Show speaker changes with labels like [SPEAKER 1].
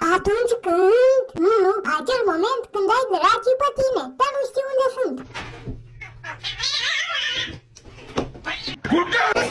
[SPEAKER 1] Atunci când... Nu, nu, acel moment când ai dracii pe tine, dar nu știi unde sunt.
[SPEAKER 2] Curcați!